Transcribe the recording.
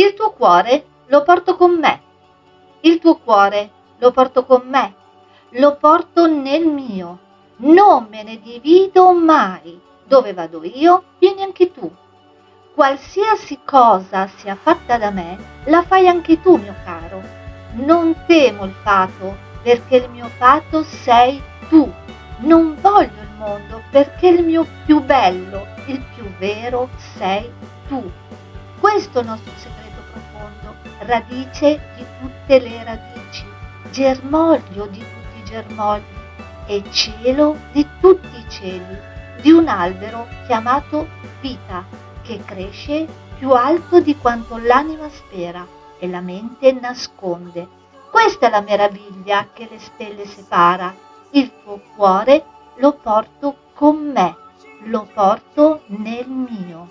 Il tuo cuore lo porto con me. Il tuo cuore lo porto con me. Lo porto nel mio. Non me ne divido mai. Dove vado io, vieni anche tu. Qualsiasi cosa sia fatta da me, la fai anche tu, mio caro. Non temo il fato, perché il mio fato sei tu. Non voglio il mondo, perché il mio più bello, il più vero sei tu. Questo è il nostro segreto profondo, radice di tutte le radici, germoglio di tutti i germogli e cielo di tutti i cieli, di un albero chiamato vita, che cresce più alto di quanto l'anima spera e la mente nasconde. Questa è la meraviglia che le stelle separa. Il tuo cuore lo porto con me, lo porto nel mio.